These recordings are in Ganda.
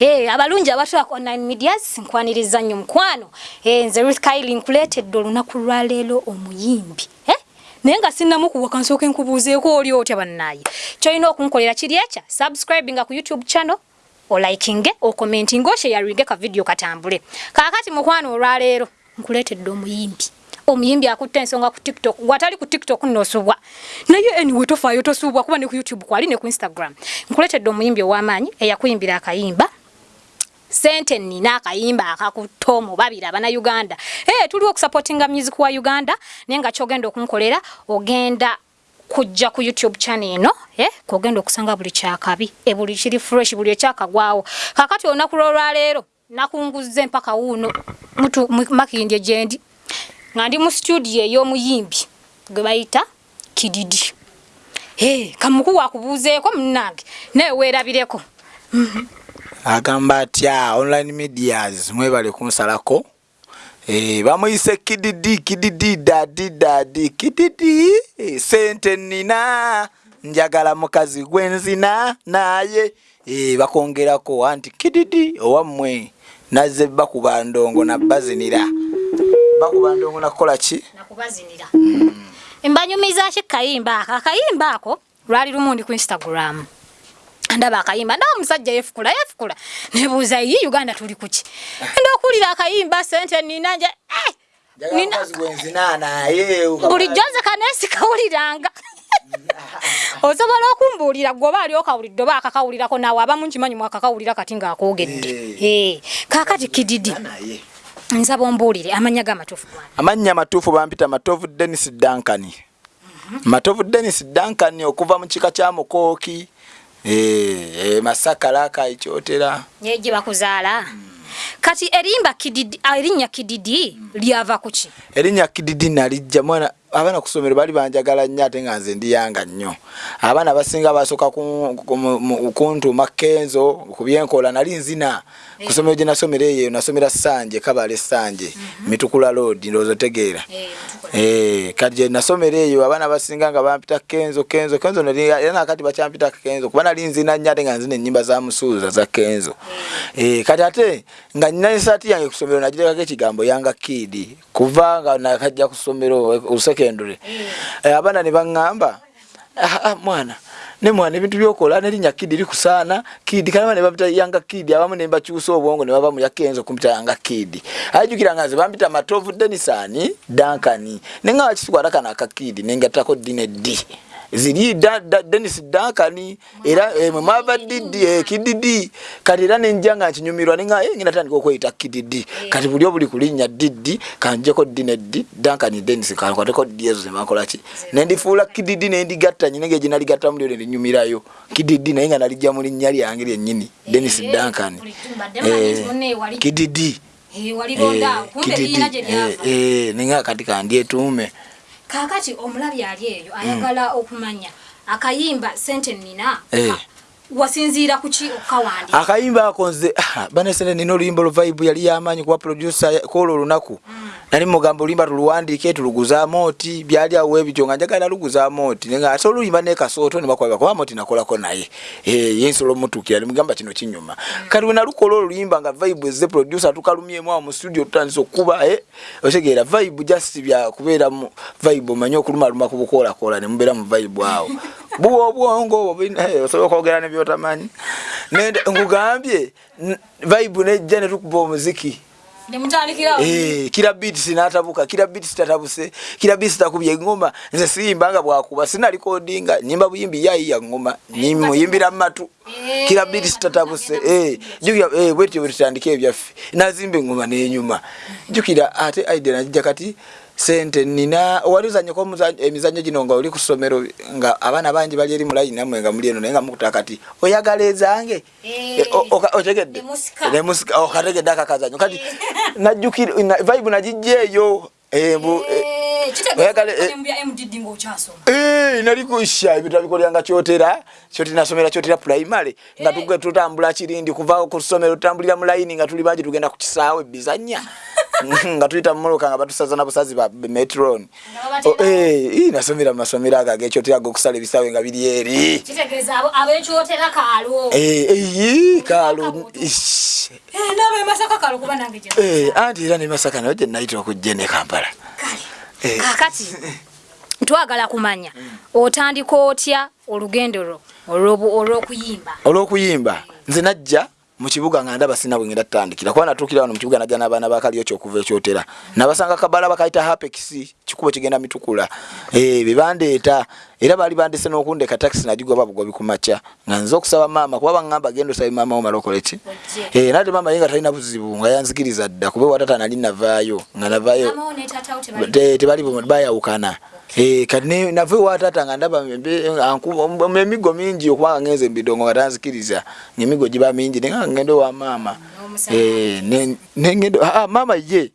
Hey, abalungi abatula ku online medias nkwaniriza nnyo mukwano. Hey, nze Ruth Kylie nkuleetedde olunaku lwaleero omuyimbi. Eh? naye nga sinnamukuwa kansooke nkubuuzeeko oli otya bannaaye. Kyolina okunkolera kiri ekya? Subscribe nga ku youtube channel olikinge okomentinge osheyaringe ka video katambule. Kaakati mukwano olwaleero nkuleetedde omuyimbi. Omuyimbi akutta ensonga ku tiktok gwatali ku tiktok nosubwa naye anyway tofaayo tosubwa kuba ne ku youtube kwali ne ku instagram. Nkuleetedde omuyimbi ow'amaanyi eyakuyimbira akayimba sente nina akayimba akakutta omu babiri abannayuganda. Hey, tuli okusupportinga music wa uganda naye nga kyogenda okunkolera ogenda kujja ku youtube channel eno eh, kogenda okusanga buli kyakabi e buli kiri fresh buli ekyakagwawo. Kakati olunaku lwolwaleero nakunguzza empaka wuuno makindye gyendi nga ndi mu studio ey'omuyimbi gwe bayita kididi. Hey, kamukuwa akubuuzeeko munnange naye weerabireko. Mm -hmm. Agamba atya online medias mwebale kunsalako. E, bamuyise kididi kididi dadi dadi kididi e, sente nina njagala mukazi gwenzina naye e, bakongerako anti kididi owammwe nazze bakuba ndongo nabazinira bakuba ndongo nakukola ki? Nakubazinira mm. mbanyumiza ki kayimba ako? Akayimba ako lwali lumundi ku instagram ndaba akayimba ndawo omusajja yefukula yefukula. Nebuuza yi uganda tuli kuki enda okuwulira akayimba sente nina nje bulijjo nze kanesi kawuliranga. Osobola okumbuulira gweoba ali okawulidde oba akakawulirako naawe abamu nkimanyi mwakakawulira kati ng'akoogedde kaakati kididi. Nsaba ombuulire amanya gamatuufu amannya amatuufu bampita matovu denis dankani. Matovu denis dankani okuva mu kika kya mukooki. Eh, eh masaka laka ichotera. Yeje bakuzaala. Mm. Kati erimba kididi erinnya kididi mm. lyava kuchi. Erinnya kididi nalijja mwana abaana kusomero bali banjagala nnyo ate nga nze ndi yanga nnyo. Abaana basinga basoka kuntu makenzo kubyenkola nali nzina. Hey. kusomero gye nasomera eyo nasomera sanje kabale sanje mm -hmm. mitukula road ndowooza otegeera. Hey, kati gye nasomera eyo abaana basinga nga bampita kenzo kenzo kenzo era nakati bakyampita kenzo kuba nali nzina nnyo ate nga nzina ennyimba za musuuza za kenzo. Hey, kati ate nga nina esaati yange kusomero nagirekako ekigambo yanga kidi kuva nga nakajja kusomero secondary eh, abana ne baŋŋamba ah, ah, mwana ne mwana ebintu byokola nerinnya kidi likusaana kidi kalama ne babita yanga kidi abamu ne bakyusa obwongo ne bava mu yakenzo kumpita yanga kidi ajjukira nga nze bampita matovu denisani dankani ne nga wakisikwata kana akakidi nengatako dine di ziri da, da, Dennis Duncan era eh, mwava didi eh, kididi. Kati era nenja nga nkinyumirwa nenga eh, ngina tandika okweyita kididi. Kati buli obuli kulinnya didi kanjeko dine di Duncan Dennis kankwateko didi ezo zemakola ki? Nendifuula kididi nendigatta nyine nge ginali gatta mulio nendinyumirayo kididi naye nga nalijja mu linnya lyange lyennyini Dennis Duncan eh, kididi. Nenga kati kandyetuume kakati omulabi ali eyo ayagala mm. okumanya akayimba sente nina wasinziira kuki okawandi akayimba ako nze ah, banesene nina oluyimba oluvaibu yali yamaanyi kuba producer kwolwo olunaku. Mm. nali mugamba oluyimba tuluwandiike tuluguzaamu oti byali awo ebityo nga njagala luguzaamu oti. Nga ate oluyimba nekasooto nebakwaba kuba moti nakolako naye. Eh, yensobola omutuukira nimugamba kino kinyuma. Mm. kati wenalukola oluyimba nga vibe eze producer tukalumyemu awo mu studio tutandisa okuba eh, otegeera vibe just byakubeera mu vibe omanye okulumaluma kubukoolakola nemubeera mu vibe awo buwa obwongo osobola okwogera nebyotamanyi nkugambye vibe nejja netukuba omuziki. Eh, kila beats natabuka kila beats tatabuse kila beats takubye ngoma nze siyimbanga bwakuba sina recordinga nyimba buyimbi yayi ya ngoma nyimu yimbira matu kila beats tatabuse eh jukira eh bwetyo bwetandike byaffe nazimbe ngoma nenyuma. Jukira ate aide najja kati sente nina walizanye ko emizanyo gino nga oli kusomero nga abana bangi bali eri mulayi namwe nga muli eno naye nga mukutaka kati oyagala ezange eh, otegedde. nemusika okategedde akakazanyo. Kati najjukira vibe nagijja eyo nalikusha ebintu abikolyanga kyotera kyoti nasomera kyotera primary nga tutambula kirindi kuva kusomero tutambulira mulayini nga tuli bangi tugenda ku kisaawe bizanya nga tuyita mumuluka nga batusaza na busazi ba metron. Oh, eh, nasomera mu masomero ago ag'ekyotera g'okusala ebisawe nga biri eri. Kaalo Eh. Eh, Eh, anti era ne masaka nayo gye nayita okujja ne kampala. Kakati twagala kumanya otandika otya olugendo lwo olw'okuyimba? Olw'okuyimba. Nze najja mu kibuga nga ndaba sina bwengenda tutandikira kuba natuukira wano mu kibuga najja n'abaana bakaliyo kyokuva ekyotera nabasanga kabala bakayita hapex kikubo kigenda mitukula. Eh, bebandeeta era baali bandese n'okundeka taxi nagigoba bugobi ku makya. Nga nze okusaba maama kuba baŋŋamba genda osabe maama wo malokole ki? Ojje. Eh, nate maama ye nga talina buzibu nga yanzikiriza dda kuba watata nali navaayo nga navaayo tebali Te- bayawukana kati ne- nave watata nga ndaba emigo mingi okubanga ngenze embidongo nga tanzikiriza ngaemigo giba mingi naye nga ngende wa maama. Eh, maama ye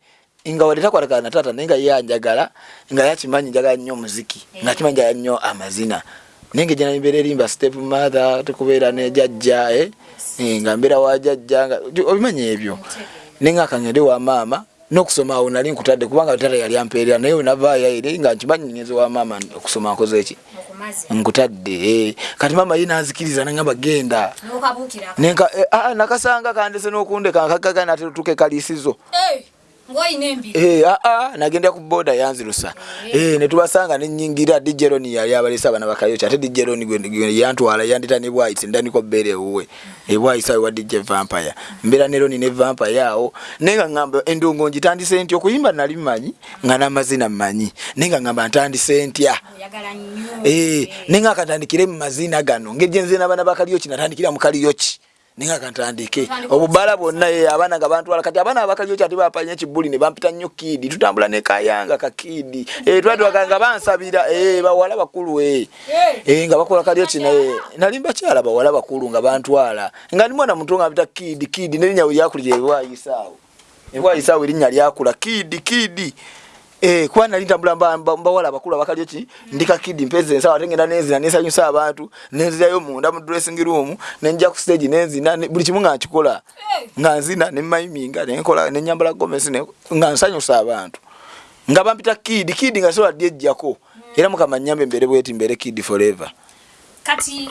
nga wadde takwatagana na taata naye nga ye anjagala nga yakimanyi njagala nnyo omuziki nga kimanyi njagala nnyo amazina. Naye nga gyenambeera erimba step mother tukubeera ne jajja eh, eh, nga mbeera wa jajja nga obimanyi ebyo? Naye nga kangende wa maama n'okusoma awo nali nkutadde kubanga tata yali ampeerera naye wenavaayo eri nga nkimanyi ngenze wa maama okusoma nkoze eki nkutadde eh. kati maama ye nanzikiriza nangamba genda eh, ah, nakasanga kandese n'okundeka nkagaga natetuke kaliisizo. Ng'olina Eh, ah, ah, nagenda ku boda yanzirusa eh, netubasanga nenyingira dijeroni yali abalesa abana bakayoki ate dijeroni yantwala yandita ne bwayisi ndaniko bbeere ewuwe. Ebwayisi awe wa dj vampire. Mbeera ne roni ne vampire awo. Naye nga ngamba endongo ngitandise ntya? Okuyimba nali mmanyi nga n'amazina mmanyi. Naye nga ngamba ntandise ntya? Eh, nenga akatandikire mu mazina gano. Ngeri gyenze n'abaana bakaliyoki natandikira mu kaliyoki nenga akatandike Otandika obubala bwonna ye abaana nga bantwala kati abaana abakaliyoki ate bapanya ekibbuli ne bampita nnyo kiidi tutambula ne kayanga kakiidi eh, twatwaka nga bansabira eh, bawala bakulu eh. Eh, nga bakola kaliyoki naye nali bakyala bawala bakulu nga bantwala. Nga ndi mwana muto nga mpita kiidi kiidi nerinnya we lyakulira ebwayisaawo ebwayisaawo erinnya lyakula kiidi kiidi Eh, kuba nali ntambula mba- mba- mbawala abakulu abakalyo ki ndika kidi mpeza ensawo ate ngenda nenzina nensanyusa abantu nenzirayo munda mu dressing room nenja ku stage nenzina ne- buli kimu nga nkikola nga nzina nemayiminga nenkola nenyambala gomesi ne- nga nsanyusa abantu nga bampita kidi kidi nga sola ddi ejjako era mukama nyambe mbere bweti mbere kidi forever. Kati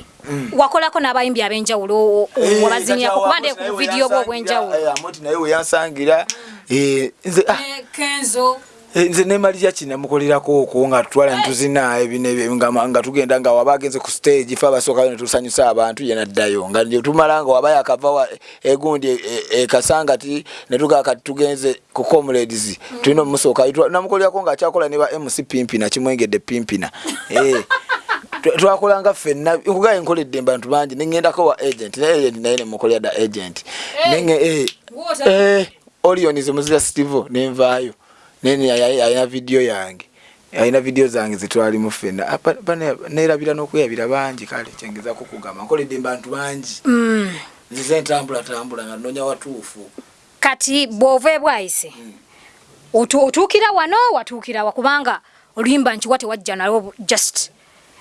wakolako n'abayimbi ab'enjawulo wabazinyako kuba nde ku vidiyo bwo obw'enjawulo? amoti naye weyansangira Eh, nze ah, ne kenzo. Eh, nze nemalirya kinamukolerako okwo nga tutwala netuzina ebino ebyo nga nga tugenda nga waba agenze ku stage fe abasookayo netusanyusa abantu ye naddayo. Nga tumala nga waba yakava wa- egundi e- e- ekasanga ti netugaa kati tugenze ku comrades. Tulina omusooka namukolerako nga akyakola ne ba mc pimpina kimwengedde pimpina. Eh, twa- twakolanga ffenna nkugaye nkoledde bantu bangi neŋŋendako wa agent ne agent naye nemukolera da agent. Eh, Gwota. eh, Orion ze muzira Steve nenvaayo nene ayina video yange. Ayina video zange zetwalimu ffenna Apa- bane- neerabira n'okweyabira bangi kale kyengezako kugamba nkoledde bantu bangi. Nzize ntambula tambula nga nonya watuufu. Kati bw'ova ebwayise otu- otuukira wano watuukira wa kubanga oluyimba nkiwa tewajja nalwo just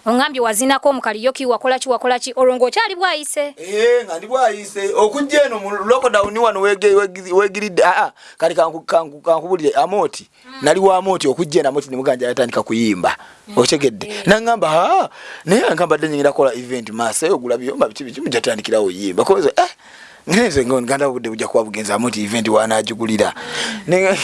oŋambye wazinako omukaliyoki wakola ki wakola ki? Olwo ng'okyali bwayise. Eh, nga ndi bwayise. Okujja eno mu lockdown wano wege- wegi- wegiridde aa kati kanku- kanku- kankubulire amoti nali wa amoti okujja eno amoti nemuganja yatandika kuyimba. Okyegedde. Naŋŋamba aa naye ankamba dde nyingira kola event maasa ogula byomba biki biki mujatandikirawo yimba koze eh ngenze ngo nganda budde bujja kuba bugenza amoti event wanajugulira Ne-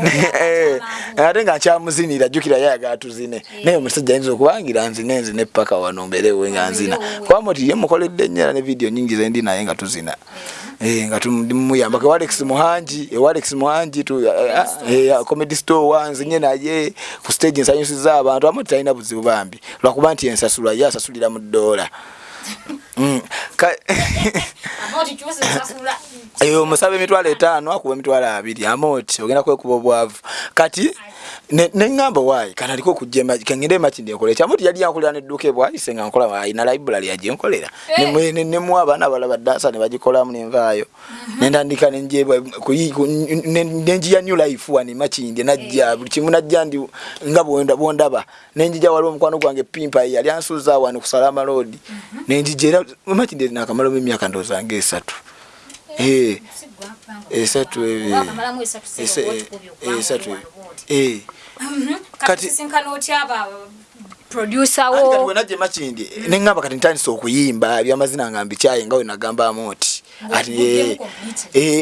ne- eh, ate nga nkyamuzinira jjukira ye ayagala tuzine naye omusajja ayinza okubangira nzine nzine paka wano mbeerewe nga nzina. kwamoti ye mukoledde nnyera ne vidiyo nyingi zendi naye nga tuzina. Eh, nga tumuyambako ewalex muhangi ewalex muhangi tu- ah, eh, comedy store wanzinye naye ku stage nsanyusiza abantu amu talina buzibu bambi. Lwakuba nti ensasula ye asasulira mu ddoola. ka- eyo omusaba emitwalo etaano akuba emitwalo abiri. Amoti ogenda kwekuba obwavu. Kati neŋŋamba waayi kana aliko okujja kengende emakindi enkola ekyo amoti yali yankolera nedduuka ebwayise nga nkola ayina library yagyenkolera Eh. nemu abaana abala badansa ne bagikolamu nenvaayo nentandika nenjebwa kuyi- ku- ne- nenjiya new life wano emakindi najja buli kimu najja ndi nga bwonda- bwondaba nenjija waliwo omukwano gwange pimpa yali ansuuza wano ku salama road. Nenjija era emakindi nakamalamu emyaka ndowooza nga esatu. Eh. Esatu. Wakamalamu esatu eh Mhm. Kati- sisinkana otya aba producer Ati kati wo. wenajje makindi neŋŋamba kati ntandise okuyimba ebyamazina nga mbikyaye nga we nagambamu oti ati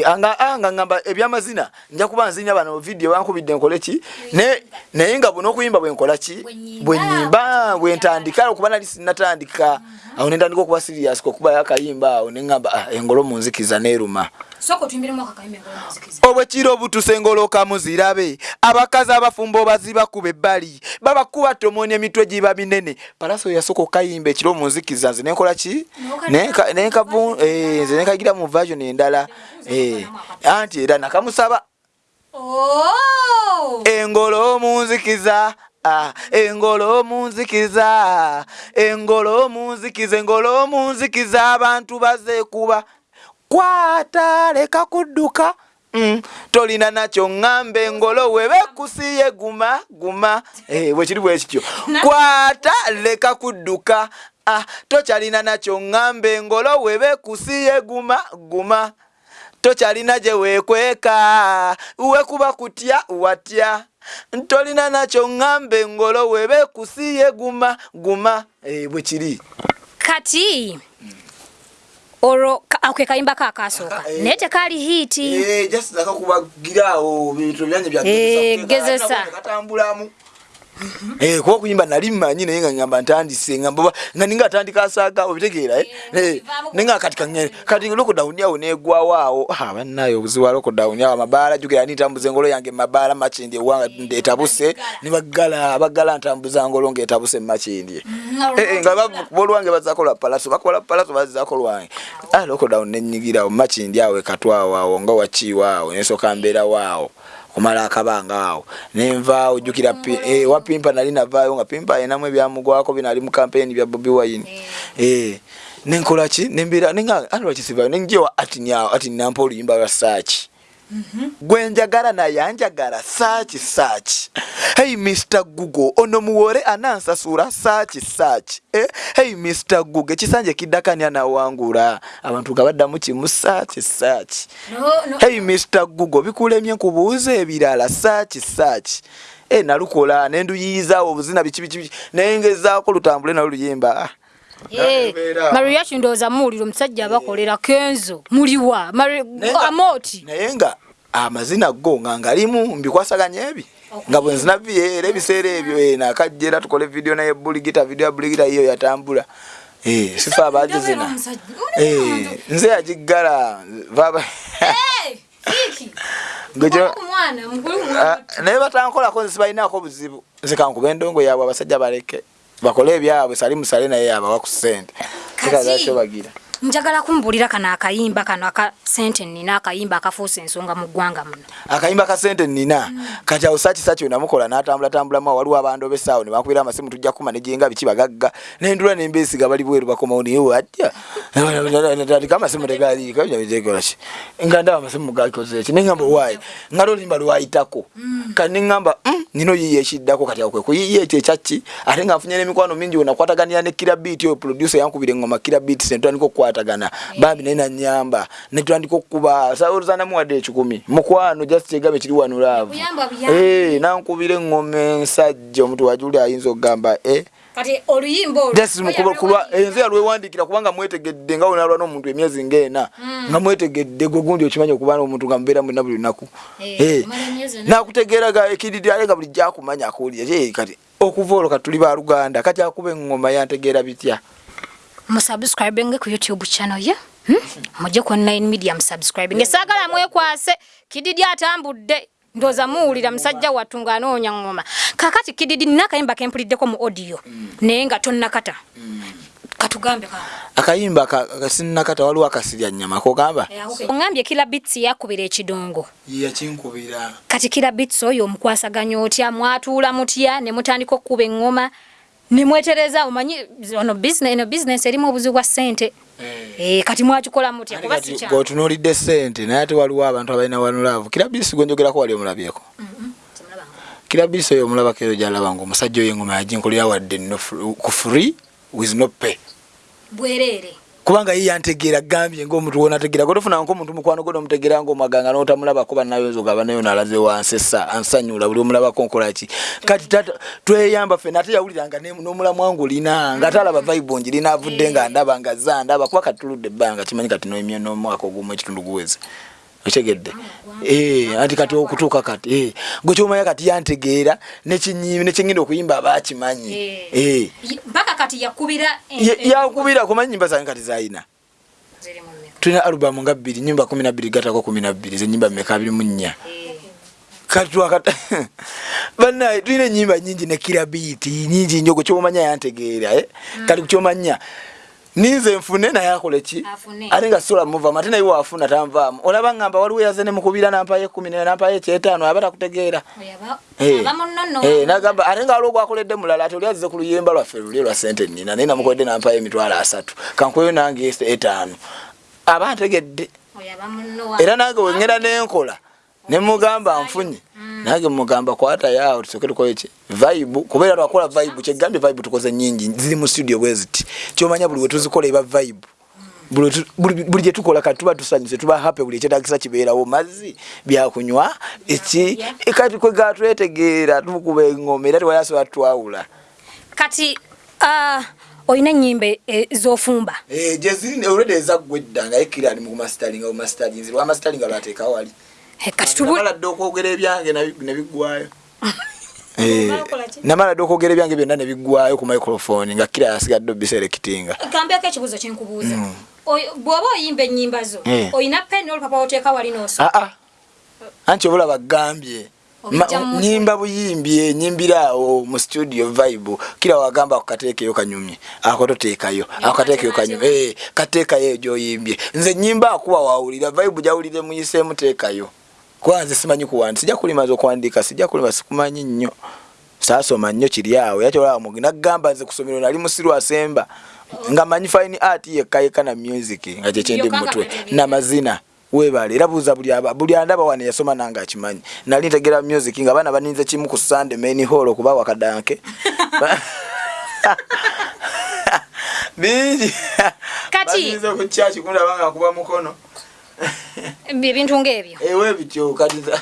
anga ŋŋamba ebyamazina nja kuba nzinya bano vidiyo bankubidde nkole ki? Ne- naye nga buno okuyimba bwe nkola ki? Bwe nnyimba. bwe nnyimba bwe ntandika okuba nali sinnatandika awo ne ntandika okuba sirias okubayo akayimba awo ne ŋŋamba "Ah, engolo munzikiza neeruma Sooka otuyimbiremu akakayimba engolo muzikiza. obwekiro obutuse muzirabe. Abakazi abafumba obaziba kuba ebbali babakuba tomonya emitwe giba minene. Palaso yasooka okayimba ekiro munzikiza nze nenkola ki? Nenka- nenkavu- eh, nze nekagira mu version endala. Eh, anti era nakamusaba. Oh! engolo munzikiza Ah, engolo munzikiza engolo munzikiza engolo munzikiza abantu bazekuba kwata leka kudduka. Mm, tolina nakyo ŋŋambe engolo webekusiye guma guma. Eh, bwekiri bwe kityo. Kwata leka kudduka. Ah, tokyalina nakyo ŋŋambe engolo webekusiye guma guma. Tokyalina gye weekweka. Wekuba kutya watya. Tolina nakyo ŋŋambe engolo webekusiye guma guma. Eh, bwe kiri. Kati olwo ka- ako ke kayimba ka akasooka Aka- eh. naye tekaali hiiti Eh, just nakakubagiraawo bintu byanye Eh, gezesa. katambulamu Eh, kuba okuyimba nali mmanyi naye nga ngamba ntandise ngamba nga ninga atandika asaaga obitegeera eh? Eh, naye nga kati kangere kati lockdown awo negwawo awo Ah, bannaye obuzibu wa lockdown awo amabaala jugera ni ntambuza engolo yange mabaala makindi ewanga etabuse nibaggala baggala ntambuza ngolo ngaetabuse makindi Eh, eh, nga bakuba olwange bazaako lwa palaso bakola palaso bazaako lwange. Ah, lockdown nenyigirawo makindi awo ekatwawo awo nga wakiiwo awo nesooka mbeerawo kumala akabanga awo. Nenvaawo jjukira pi- eh, wa pimpa nali navaayo nga pimpa ayinamu ebyamugwako binali mu kampeni bya bobi wine. Eh, nenkola ki? Nembeera nenga alwakisivayo nenjewa ati nyawo ati nampa oluyimba lwa saaki gwe njagala naye anjagala saaki saaki. Hey mr google ono muwore anansasula saaki saaki. Eh? hey mr google ekisanja kiddakani anawangula abantu nga baddamu kimu saaki saaki. No, no. hey mr google bikulemye nkubuuza ebirala saaki saaki. E nalukola nenduyiyizaawo obuzina biki biki biki naye ngezaako lutambule nalo luyimba Ah, Eh, Mbeera. Maria kindowooza muwulira omusajja abakolera kenzo muliwa Mari- Naye nga- amazina go nga ngalimu mbikwasaganya ebi. Nga bwe nzinaviyo era ebiseera ebyo eh, nakajja era tukole vidiyo naye buligita vidiyo ya buligita yiyo yatambula. Eh, sifa abagizina. Eh, nze yagiggala Ah, naye batankolako nze sibalinaako buzibu. Nze kankuba endongo yaabwe abasajja baleke bakole ebyabwe sali musale naye yabawa ku ssente. Kikazakyo bagira njagala kumbuulira kano akayimba kano aka sente nina akayimba akafuusa ensonga mu ggwanga muno. Akayimba ka sente nina kati awo saki saki wenamukola n'atambulatambulamu waliwo abandu obesaawo ne bankubira amasimu tujja kuma nejinga biki bagagga nendula nembeesiga bali bweru bakomawo naye wajja tandika amasimu tegaliikolaki nga ndaba amasimu gakozeki neŋamba owaayi nga lolimba lwayitako. Kati neŋamba "Mm, nino yiye ekiddako kati awo kwekuyiye ekyo ekyaki ate nga nfunye n'emikwano mingi wenakwataganira ne kirabiiti oyo producer yankubira engoma kirabiiti sentandika okukwatagana bambi naye nanyamba netutandika okukuba saoluzanamuwadde ekikumi mukwano just kyegabe kiri wano laavu. Eh, nankubira engoma ensajja omuntu wajuli ayinza okugamba eh, kati oluyimba olwo just mukuba- kulwa enze yalwewandikira kubanga mwetegedde nga wenalwa n'omuntu emyezi ngaena nga mwetegedde gwe gundi okimanyi okuba n'omuntu nga mubeera mwena buli lunaku. Eh, Eh, nakutegeeraga ekididi ale nga bulijjo akumanya akuwulira Eh, kati okuva olwo kati tuli baluganda kati akuba engoma yantegeera bitya musubscribinge ku youtube channel ye? Hmm? mujje ku online media musubscribinge saagala mwekwase. Kididi atambudde. Ndooza muwulira musajja wattu ng'anoonya ngoma. Kakati kididi nina akayimba kempuliddeko mu audio. Naye nga tonnakata. Katugambe ka. Akayimba ka- kasinnakata waliwo akasirya nnyama kogamba? Oŋambye kila bits yakubira ekidongo. Yakinkubira kati kila bits oyo omukwasaganya otya? Mwatuula mutya? Ne mutandika okkuba eŋŋoma ne mwetereza omanyi ono business eno business erimu obuzibu bwa ssente. Eh, kati mwakikola mutya kuba si kyangu. gotunuulidde sente naye ate waliwo abantu abalina wanulaavu kirabisi gwenjogerako wali omulabyeko? Kirabisi oyo omulabako eyo gyalaba nga omusajja oyo engoma yaginkolera wadde ku free with no pay. Bwereere. ku kubanga ye yantegeera gambye ngaomuntu wonategeera gotofunanga omuntu mukwano gwo nomutegeera ngaomaganga notamulabako banayozo gaba nayo nalaze wansi essa ansanyula buli omulabako nkolaki kati tata tweyamba ffe nate yawuliranga n'omulamu wange olina nga talaba vibe ngirina avudde nga ndaba nga za ndaba kuba kati tuludde ebbanga kimanyi kati noemye n'omwaka ogumu ekitundu guweze okitegedde Eh, anti kati okutuuka kati eh. gwe kyomanya kati yantegeera nekyengenda okuyimba aba akimanyi Eh. yakubira Ye- yakubira kumanyi nyimba zange kati zayina. tulina alubamu nga bbiri nyimba kumi nabbiri gatako kumi nabbiri zenyimba mmeka abiri mu nnya. Kati twakata bannaye tulina enyimba nyingi ne kirabiiti nyingi nnyo gwe kyomanya yantegeera eh? kati kukyomanya ninze nfune naye akole ki? Ate nga sola muvaamu ate naye waafuna tanvaamu olaba ngamba waliwo yaze nemukubira nampayo ekumi naye nampayo ekyetaano aba takutegeera. Eh. Eh, nagamba ate nga waliwo gwakoledde mulala ati oli azze ku luyimba lwaffe luli lwa sente nina naye namukoledde nampayo emitwalo asatu. Kankweyo nange etaano. Aba ntegedde. Era nange wengenda nenkola nemugamba nfunye. Nange mugamba kwata yawo tusoke tukole ki? Vibe. Kubeera twakola vibe kyegambye vibe tukoze nyingi ziri mu studio bwe ziti. Kyomanya buli wetuzikola eba vibe. Buli wetu- buli gye tukola kati tuba tusanyuse tuba happy buli ekyetagisa kibeerawo. Mazzi byakunywa eki? Kati kwe gatwetegeera tukuba engoma era tewali asobola twawula kati ah, olina enyimba eh, zofumba gyeziri olwedde ezaggwa edda ngaye kiri ali mukumasitalinga bumasitalinzi lwamasitalinga lwateekawo ali Eh, kati tubu namala dde okwogera ebyange ne biggwayo Eh, namala dde okwogera ebyange byonna ne biggwayo ku microphone nga kira yasigadde obiserekitinga kambyako ekibuuzo kyenkubuuza. Oy- bw'oba oyimba ennyimba zo Eh. olina peni n'olupapa oteeka wali nooso aa anti obulaba gambye Ma- Obijja mu mutwe. nyimba buyimbye nyimbiraawo mu studio vibe. Kira wagamba akateekeyo kanyumye ako toteekayo ako kateekeyo kanyumye. Eh, kateekayo eyo gyoyimbye nze nyimba akuba wawulira vibe gyawulire muyiseemu teekayo kuba nze simanyi kuwandi sijja kulimaza okuwandiika sijja kulima sikumanyi nnyo. Saasoma nnyo kiri awo. Yakyolaba mugi nagamba nze kusomero nali musiru asemba. Nga manyi fine art yekka yekka na music nga kyekyendi nga mutwe namazina webale era buuza buli aba- buli andaba wane yasoma nange akimanyi nali ntegera music nga baana baninze kimu ku sunday main hall okuba wakadanke. Bingi. Kati- baninze ku kyaki kundaba nga nkuba mukono ebintu ng'ebyo. Ewe bityo kati nza-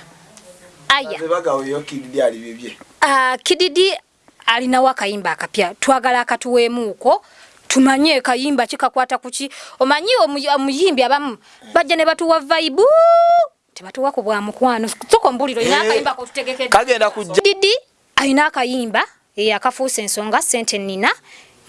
aya nze bagaweyo kididi ali bibye. Ah, kididi alinawo akayimba akapya. Twagala akatuweemuuko tumanye kayimba kikakwata kuki omanyi omu- omuyimbi abamu bajja ne batuwa vaibu tebatuwa ku bwa mukwano. Soko mbuliro ina Eh, akayimba kotutegekedde kagenda kujja didi alina akayimba eh, akafuusa ensonga sente nina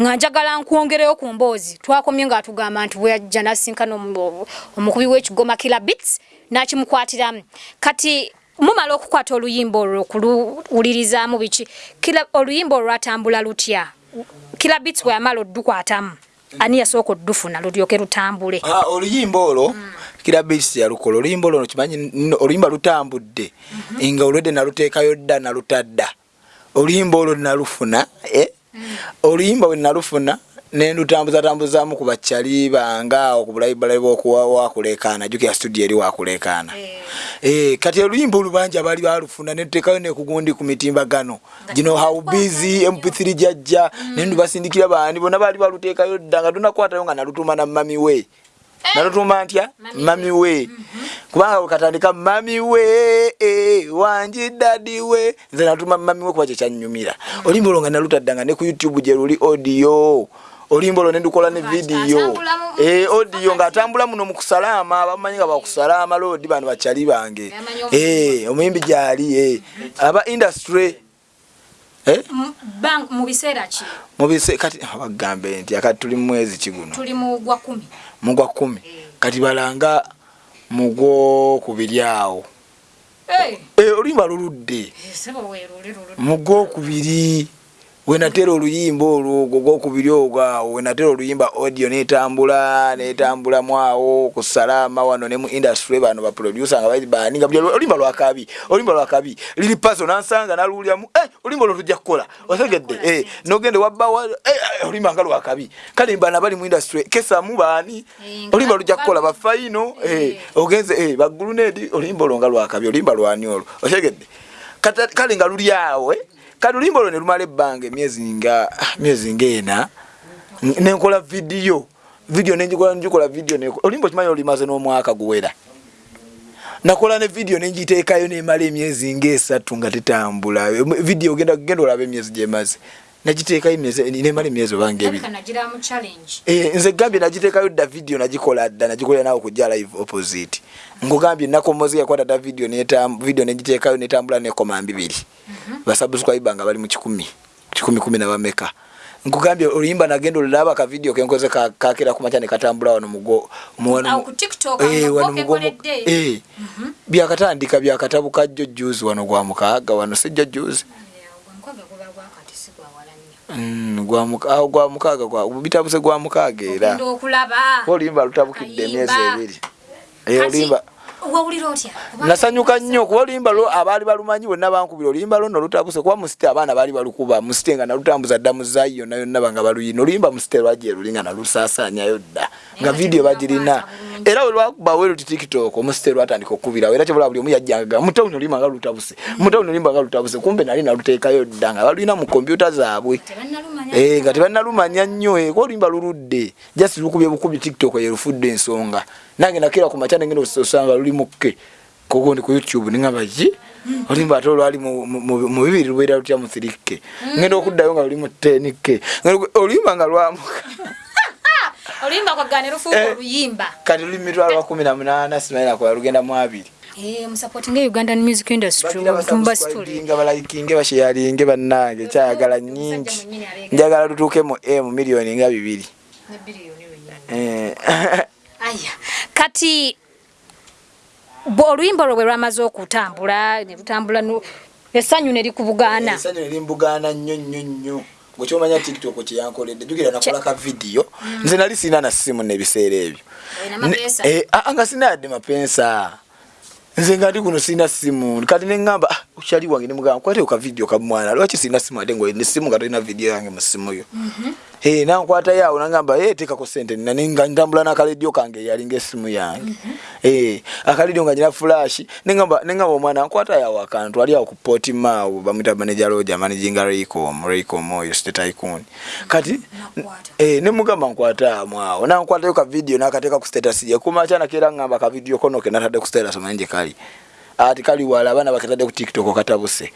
nga njagala nkwongereyo ku mboozi. Twakomye ng'atugamba nti bweyajja nasinkana omu- omukubi w'ekigoma kila bits n'kimukwatiramu kati mumala okukwata oluyimba olwo okuluwulirizaamu biki? Kila oluyimba olwo lwatambula lutya? Kila bits bwe yamala oddukwatamu ani yasooka oddufuna lulyoke lutambule? Ah, oluyimba olwo kira bisi yalukola. Oluyimba olwo kimanyi oluyimba lutambudde nga olwedde naluteekayo dda nalutadda. Oluyimba olwo nalufuna eh? Oluyimba bwe nalufuna nendutambuzatambuzamu ku bakyali bange awo ku bulayibalai bwokuwakulekaana jukira studio eri wakulekaana Eh, kati oluyimba olubangi abaali balufuna netuteekayo nekugundi ku mitimbagano. Gino haubizi mp3 jajja nendubasindikira bandi bonna baali baluteekayo dda nga tunakwatayo nga nalutuma na mami we nalutuma ntya? Mami we. Kubanga katandika mami we eh, wanji dadi we. Nze natuma mami we kuba kyekyanyumira oluyimba olwo nga nalutadda nga ne ku youtube gye luli audio. Oluyimba olwo nendukola ne vidiyo mu- Eh, audio ng'atambula muno mu kusalaama bamanyi nga bakusalaama loodi bano bakyali bange. Eh, omuyimbi gyali eh. aba industry Eh, M- bang- mu biseera ki? Mubise kati bagambe nti akati tuli mu mwezi kiguno tuli mu gwa kumi mugwa kumi. Kati balanga mugwokubiri awo. Eh, Eh, oluyimba luludde. Sebo weeruli lulu mugwokubiri wenatera oluyimba olwo ogwo gwokubiri ogwo awo wenatera oluyimba audio netambula netambulamu awo ku salama wano ne mu industry bano baproducer nga bali bani nga buli oluyimba lwakabi oluyimba lwakabi liri paso nansanga naluwuliramu eh, oluyimba olwo tujja kukola osegedde eh, nogende wabbawa eh, oluyimba nga lwakabi kale bana bali mu industry kesamu baani oluyimba lujja kukola eh, Eh. ogenze bagulunedi oluyimba olwo nga lwakabi oluyimba lwani olwo osegedde Kata- kale nga luli awo eh? Kati oluyimba olwo ne lumala ebbanga emyezi nga ah, myezi ngaena nenkola vidiyo. Video nenjikola njikola video ne olimbo kimanyi olimaze n'omwaka guwera. Nakola ne video nenjiteekayo nemala emyezi ngaesatu nga tetambula. Video genda olaba emyezi gyemaze nagiteekayo nemala emyezi obanga ebiri Eh, nze gambye nagiteekayo dda video nagikola dda nagikolera nawe kujja live opposite. Ngugambye nakomozi yakwata dda netam- video negiteekayo netambula nekoma mbibiri. Basubscribe nga bali mu kikumi kikumi kumi na bameka nkugambye oluyimba nagenda olulaba ka video kenkoze ka- kakera kumaca nekatambula wano byakatandika byakatabuka jjo juzi wano gwa mukaaga wano sijjo juzi gwankwaga guba gwakati si gwawala nnyo. Mm, gwa mukaaga bitabuse gwa mukaaga era. Okulaba. Oluyimba lutabukidde emyezi ebiri. Oluyimba wawulira otya? Nasanyuka nnyo kuba oluyimba lwo abaali balumanyi bonna bankubira oluyimba lwo nolutabuse kuba musite abaana baali balukuba musite nga nalutambuza dda mu zaayi yonna yonna banga baluyina. Oluyimba musite lwajje luli nga nalusaasaanyayo dda nga vidiyo bagirina. era we lwakubawo eruti tiktok omusite lwatandika okubirawo era kyebula buli omu yajjanga mutawuni oluyimba nga lutabuse mutawuni oluyimba nga lutabuse kumbe nali naluteekayo dda nga baluyina mu kompyuta zaabwe. Eh, nga tebannalumanya nnyo eh, kuba oluyimba luludde just lukubye bukubi tiktok yerufudde ensonga. Nange nakira ku maca nengenda osanga luli mukke koko ndi ku youtube ningamba ki oluyimba ate olwali mu- mu mu- mu bibiri lubeera lutya mu thirike ngenda okuddayo nga luli mu tenike oluyimba nga lwamuka oluyimba kwagane lufuuka Eh. oluyimba. kati luli mitwalo lwa kumi na munaana simanyi nakola lugenda mu abiri. Musapotinga ugandan music industry tumba story nga balayikinge basheyalinge bannange kyayagala nyingi njagala lutuuke mu m miliyoni nga bibiri. Eh. aya. Kati oluyimba olwo bwe lwamaze okutambula ne lutambula essanyu ne likubugaana. Esanyu nerimbugaana nnyo nnyo nnyo. Gwekyomanya tiktok kyeyankoledde jukira nakola ka vidiyo. Nze nali sina na simu nebiseera ebyo? Ne- eh, ah, nga sina yadde mapensa nze nga ndi kuno sina simu. Kati neŋŋamba "Ah, ukyali wange nemugamba kwateo ka vidiyo kamwana lwaki sina simu ate nga nesimu nga tolina vidiyo yange mu simu yo Eh, nankwatayo awo nagamba "Eh, teekako sente. Nina ne- nga ntambula n'akaledio kange yalinga esimu yange Eh, akaledio nga nyina fulash neŋŋamba neŋŋamba omwana nkwatayo awo akantu ali awo ku potimaawo bamwita manager roja managinga raycom raycom oyo state icon kati Nakwata. Eh, nemugamba nkwataamu awo nankwatayo ka video nakateeka ku status ye kumakya nakera ngamba ka video kono ke natadde ku status omanyi gye kali ati kali wala abaana bakatadde ku tiktok katabuse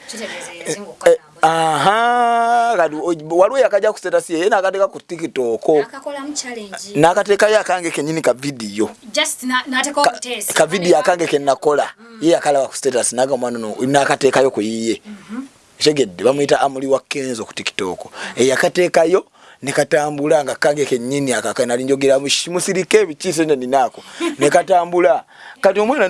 aha kati o- waliwo yakaja ku status ye ye nakateeka ku tiktok. Challenge. Nakateekayo akange kenyini ka video. Just na- nateekaho Ka- obuteesi ka video akange kenakola ye yakalaba ku status naga omwana no nakateekayo ku yiye tegedde bamuyita amuli wa kenzo ku tiktok. Eyakateekayo nekatambula nga kange kenyini akaka nali njogera musirike ebikiise nyo ninaako. Nekatambula kati omwana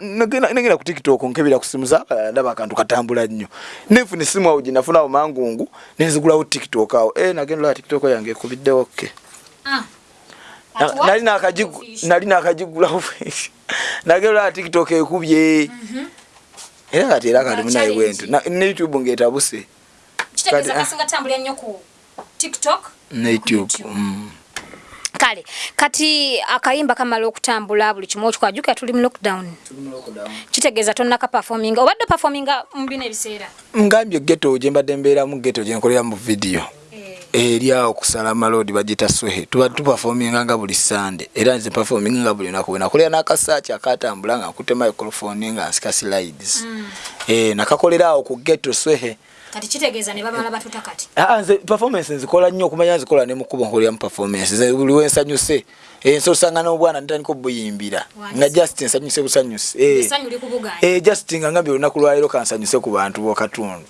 negenda negenda ku tiktok nkebera ku simu zabalala ndaba akantu katambula nnyo. Nenfuna esimu awo gyenafunawo mangungu nenzigulawo tiktok awo. E nagenda olaba tiktok yange ekubiddewo ke. Ah. Nali nakagigu- nali nakagigulawo nagenda olaba tiktok ekubye. Era kati era kati munaye bwentu Na- ne youtube ngaetabuse kitegeeza kati- kasinga tambulira nnyo ku tiktok ne youtube mm. kale kati akayimba kamala okutambula buli kimu okikwajuka tuli mu lockdown. Kitegeeza tonnaka performinga obadde performinga mu bino ebiseera? Ngambye geto gyembadde mbeeramu geto gyenkolera mu vidiyo eri awo kusala malodi bagita swehe tuba tupafominga nga buli sande era nze pafominga nga buli lunaku. Wenakolera n'akasaaki akatambula nga nkute microphone nga nsika slides. Eh, nakakolera awo ku geto swehe kati kitegeeza ne bamala batuta kati. Ah, nze performance nzikola nnyo okumanya nzikola ne mukubo nkoleramu performance. Nze buli wensanyuse ensi osanga n'obwana ntandika obuyimbira nga just nsanyuse busanyuse Eh. Eh, just nga ngambye olunaku lwaliro kansanyuse ku bantu bokatundu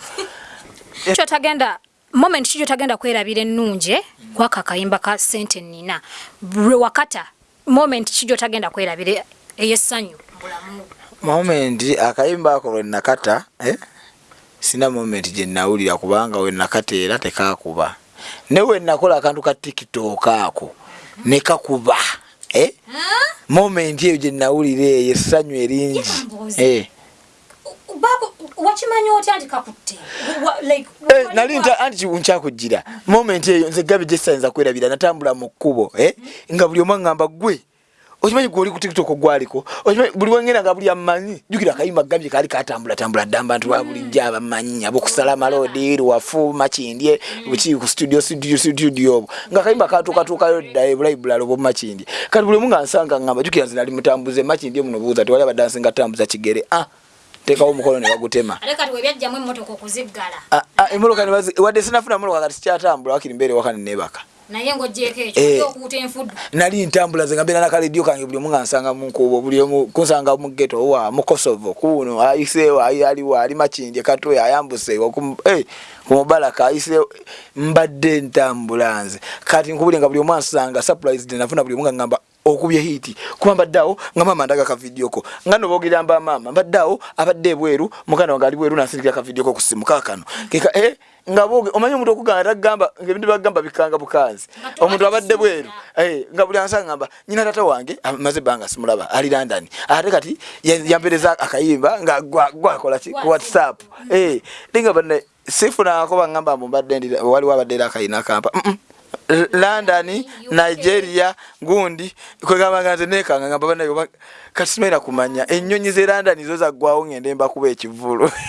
kyo tagenda moment kikyo tagenda kwerabira ennungi kwaka akayimba ka sente nina. Bwe wakata moment kikyo tagenda kwerabira ey'essanyu mu bulamu moment akayimba ako lwe nakata eh? Sina moment gye nawulira kubanga we nakata era tekakuba. Ne we nakola akantu ka tiktok ako ne kakuba eh? moment eyo gye nawulira eyo essanyu eringi. Eh. Babu, wakimanya otya nti kakutte? Eh, nali anti nkyakugira moment eyo nze gabi gyesanza kwerabira natambula mu kkubo eh? nga buli omu aŋŋamba gwe okimanyi gwoli ku tiktok gwaliko okimanyi buli wengenda nga buli amanyi? Jukira akayimba gambye kali katambula tambula dda abantu ba bulijjo abamanyi abokusala malodi luwafu makindye buki ku studio studio studio obwo. Nga akayimba katuukatuukayo dda ebulayi bulala obwomumakindye kati buli omu nga nsanga ngamba jukira nze nali mutambuze makindye muno buuza tewali abadansi nga tambuza kigere? Ah teekawo omukono ne bagutema. Ate kati webyajjamu emmotoka okuziggala Ah, ah, emmotoka ne wadde sinafuna mmotoka kati sikyatambula wakiri mbeere waka nenebaka naye ng'ogyeko Eh. ekyo okuuta enfuddu nali ntambula ze nga mbeera nakaledio kange buli omu nga nsanga munkubo buli omu kunsanga mu geto wa mu kosovo kuno ayiseewo ayi aliwo ali makindye katoya ayambuseewo ku eh, ku mubalaka ayiseewo mbadde ntambula nze kati nkubulire nga buli omu ansanga surprised nafuna buli omu nga ngamba okubye hiti kuba mbaddeawo nga maama ndaga akavidioko nga noboogera mba maama mbaddeawo abadde ebweru mukana wange ali bweru nansindikira akavidioko ku simu kaakano. Keka eh, nga boge omanyi omuntu okugamba tagamba ebintu bagamba bikanga bukanzi. Omuntu abadde bweru Eh, nga buli ansa ngamba nyina tata wange amaze ebbanga simulaba ali london. Ate kati ya- yampereza akayimba nga gwa- gwakola ki? Ku whatsapp. Eh, linga banne sifunako bangamba mumbadde ndi waliwo abadde era akayina kampa. Mm, mm. London nigeria gundi kwegamba nga nze nekanga ngamba banayo ba- kati simaina kumanya. Ennyonyi ze london zo zaggwawo ngende mbakuba ekivulu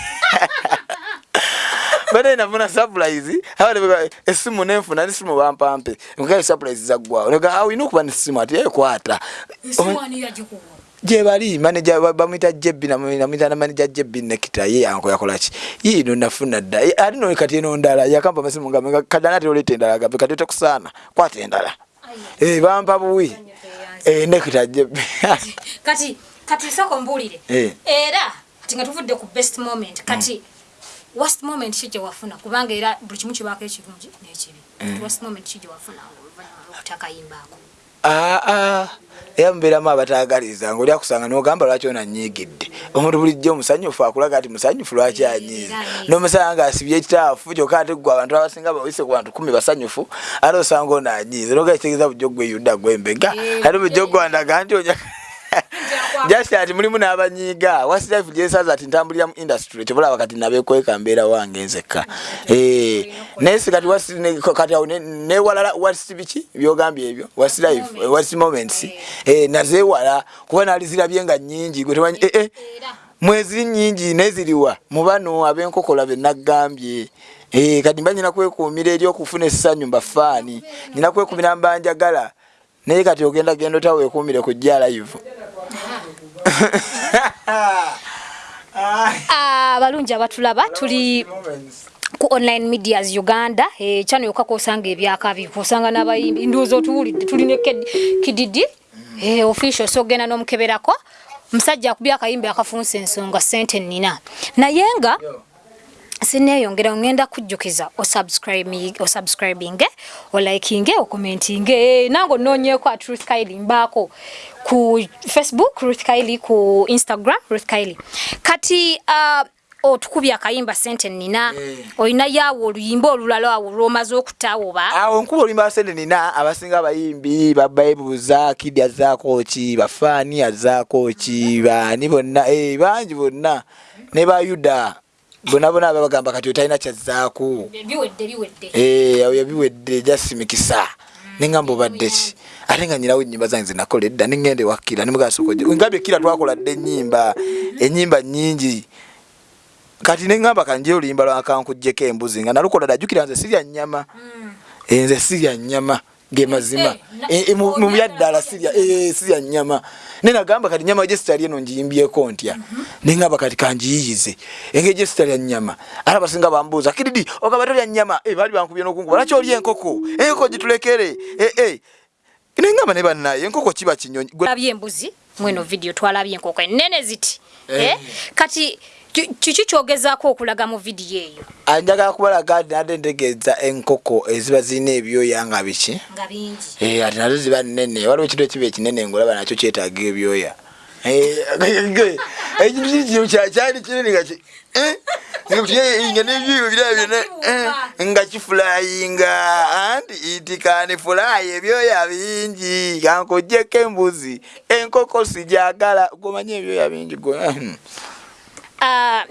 bade nafuna surprise abade esimu nenfuna nesimu bampampe. Nkaye surprise zaggwawo nega awina okuba nesimu ati ekwata ensimu ani yagikuwa gyebali manaja bamwita jebbi namwita namanaja jebbi nekita ye anko yakolaki yiino nafuna dda. Ye- ate no kati eno ndala yakamba amasimu gambe kadana ate oleta endala gambe kati otekusaana kwata endala. Eh, bampa buwi. Eh, nekita jebbi. Kati kati soko mbuulire. Eh. era kati nga tuvudde ku best moment kati worst moment ki gye wafuna? Kubanga era buli kimu kibaako ekirungi n'ekibi. Kati worst moment ki gye wafuna oluvannyuma lw'okutakayimbaako aa era mubeeramu abataagaliza ngaoli akusanga nogamba lwaki onanyiigidde omuntu bulijjo omusanyufu akulaga ati musanyufu lwaki anyiize? Nomusanga nga asibye ekitaafu kyokka ate gwe abantu abasinga bawise ku bantu kumi basanyufu ate osanga onanyiize noga kitegeeza bujjo gwe yudda gwembega ate bujjo gwandaga nti onya Njakwa- just ati mulimu n'abanyiiga. Wasilife gyesaza ati ntambulira mu industry kyobulaba kati nabekweka mbeera wange nzekka. Eh, naye si kati awo ne- newalala wasi biki byogambye ebyo? Wasi life eh, wasi moments? Eh, nazeewala kuba naali zirabye nga nnyingi gwe temanyi eh, eh, era. mwezi nnyingi neziriwa mu bano ab'enkokola be naggambye. Eh, kati mba nyina kwekuumira eri okufuna essanyu mbafaani nyina kwekuumira mbanjagala naye kati ogenda genda ota weekuumire kujja live. Abalungi abatulaba tuli ku online medias uganda. Eh, kyano yokka kosanga ebyakabi kosanga n'abayimbi ndowooza otuwulidde tulina Kid- kididi eh, official so ogenda n'omukeberako. Musajja akubye akayimbi akafunsa ensonga sente nina. Naye nga sineeyongera ngenda kujjukiza osubscribing osubscribinge olikinge okomentinge nange onoonyeeko at ruth kaili mbaako ku facebook ruth kaili ku instagram ruth kaili kati uh, otukubye akayimba sente nina Eh. olinayo awo oluyimba olulala awo lwomaze okutawoba awo nkuba oluyimba basente nina abasinga abayimbi babaibuza kidi azaako ki bafaani azaako ki baani bonna eh, bangi bonna ne bayuda bonna bonna babagamba kati otalina kyazzaako. Eh, awo yabiwedde jasimikisa neŋamba obadde ki? Ate nga nyinawo ennyimba zange zenakola edda neŋŋenda ewakkira nemugasokongambye kira twakola dde ennyimba ennyimba nnyingi. Kati neŋŋamba kanje oluyimba lwakankuggyeko embuzi nga nalukola dajjukira nze sirya nnyama. Eh, nze sirya nnyama gemazima Eh, na- mu byaddala sirya eh, nnyama. Ne nagamba kati nyama gyesitali eno ngiyimbyeko ntya? Neŋŋamba kati kangiyiyize engeri gyesitalya nnyama. Ate abasinga bambuuza kididi ogamba tolya nnyama? Eh, baali bankubye n'okunkuba lwaki olya enkoko? Enkoko gitulekere. Eh, eh. neŋŋamba ne bannaye enkoko kiba kinyonyi. Twalabye embuzi mweno video twalabye enkoko enene ziti. Eh. eh? kati ki- kiki kyogezaako okulaga mu vidiyo eyo? Anjagala kubalaga nti nadde ntegeeza enkoko eziba zirina ebyoya nga biki? Nga bingi. Eh, ati nazo ziba nnene. Waliwo ekintu ekiba ekinene ngolaba nakyo kyetaaga ebyoya. Eh, ekintu kikino kyakyali kinene nga eh, nga nebyoyo biraba byonna nga kifulayinga anti itikani fulayi ebyoya bingi. Kankojjeko embuzi. Enkoko sijagala gomanye ebyoya bingi. Ah,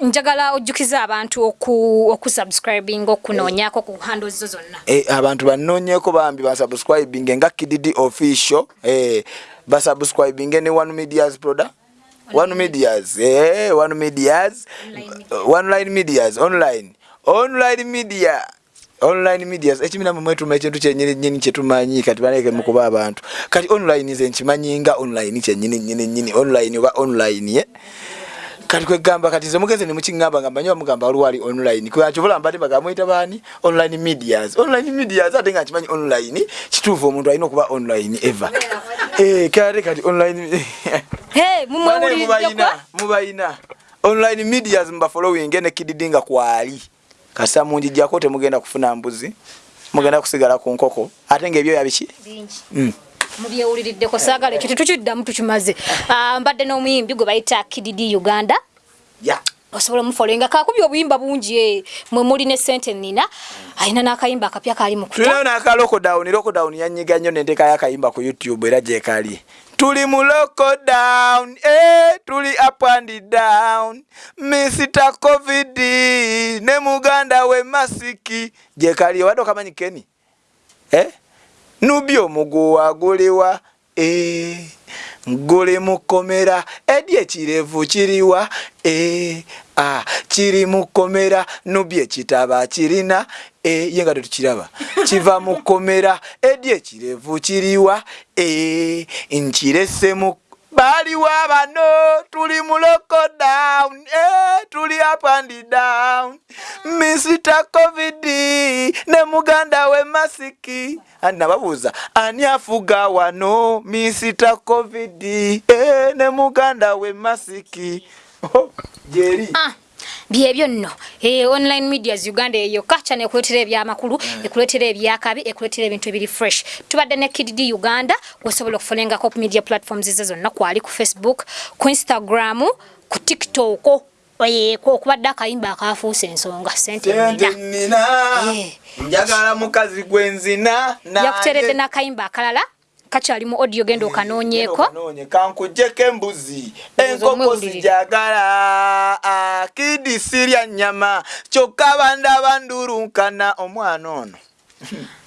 njagala ojjukiza abantu oku okusubscribing okunoonyako ku handles zo zonna. Eh, abantu banoonyeko bambi basubscribing nga kididi official eh, basubscribinge ne one medias proda one medias eh one medias. Online medias online. Online media online medias. Ekimina mu mwetuma ekintu kyenyini nyini kyetumanyi kati baleke mukuba abantu. Kati online nze nkimanyi nga online kyenyini nyini nyini online oba online ye kati kwegamba kati nze mugenze nemukiŋŋamba nga mmanyi bamugamba waliwo ali online. Kwakibula mbadde bagamwita baani? Online medias. Online medias ate nga nkimanyi online kituufu omuntu alina okuba online eva Eh, kate kati online mubayina online medias mubafollowing ne kididi nga kwali. Kasa munjijjako temugenda kufuna mbuzi mugenda kusigala ku nkoko. Ate ngaebyoya biki Bingi. Mubyewuliriddeko saagala ekyo tetukiddamu tukimaze. Ah, mbadde n'omuyimbi gwe bayita kididi uganda. Osobola omufolenga kakubye obuyimba bungi eh, mwe muli ne sente nina alina n'akayimba akapya kali mu kuta. Tulinayo n'aka lockdown lockdown yanyiga nnyo nenteeka y'akayimba ku youtube era gyekali tuli mu lockdown eh, tuli up and down. Misita covid ne muganda we masiki gyekali obadde okamanyi keni eh? Nubi omuguwa guliwa eh, guli mukomera. Edi ekirevu kiriwa eh, ah, kiri mukomera. Nubi ekitaba kirina eh, ye nga tetukiraba kiva mukomera. Edi ekirevu kiriwa eh, nkirese mu baliwa bano tuli mu lockdown eh, tuli up and down. Misita covid ne muganda we masiki andi nababuuza ani afuga wano? Misita covid eh, ne muganda we masiki Oh, jeri Ah, byebyo nno. Eh, online medias uganda eyo kaca nekuletera ebyamakulu ekuletera ebyakabi ekuletera ebintu ebiri fresh. Tubadde ne kidd uganda gwesobola okufolengako ku media platforms ze zonna kwali ku facebook ku instagram ku tiktok Eh, kwo okubadde akayimba akafuusa ensonga sente nina Eh. njagala mukazi gwenzina yakuteredde n'akayimba akalala kakyali mu audio genda okanoonyeeko Okanoonye, kankujjeko embuzi enkoko omwewulirire. sijagala Ah, kidi sirya nyama kyokka bandaba ndulunkana omwana ono.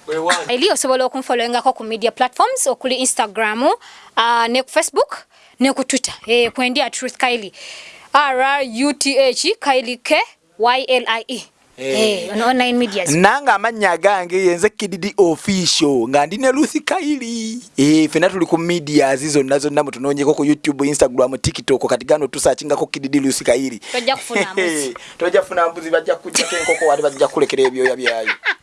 Eri osobola okunfolowingako ku media platforms okuli instagram uh, ne ku facebook ne ku twitter. Eh, kwendi at truth kaili ruth kaili k ylie Eh. Eh, on online medias nange amannya gange yenze kididi official nga ndi ne luthi kairi e, fena tuli ku medias zonna zonna mutunoonyeko ku youtube instagram tiktok kati gano tusakingako kididi luthi kairi Tojja kufuna mbuzi. bajja kujjako enkoko wate bajja kulekera ebyoya byayo